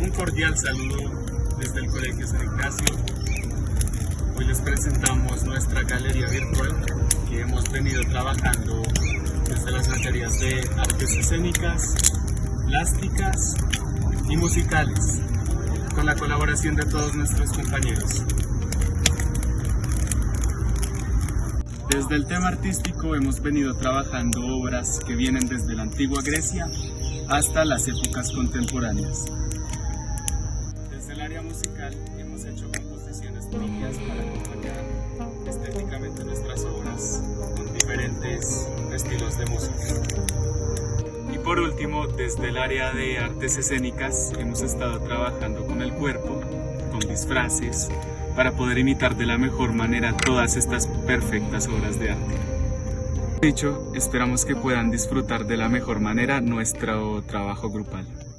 Un cordial saludo desde el Colegio San Ignacio. Hoy les presentamos nuestra galería virtual que hemos venido trabajando desde las materias de artes escénicas, plásticas y musicales, con la colaboración de todos nuestros compañeros. Desde el tema artístico hemos venido trabajando obras que vienen desde la antigua Grecia hasta las épocas contemporáneas. Área musical hemos hecho composiciones propias para acompañar estéticamente nuestras obras con diferentes estilos de música. Y por último, desde el área de artes escénicas hemos estado trabajando con el cuerpo, con disfraces, para poder imitar de la mejor manera todas estas perfectas obras de arte. Dicho, esperamos que puedan disfrutar de la mejor manera nuestro trabajo grupal.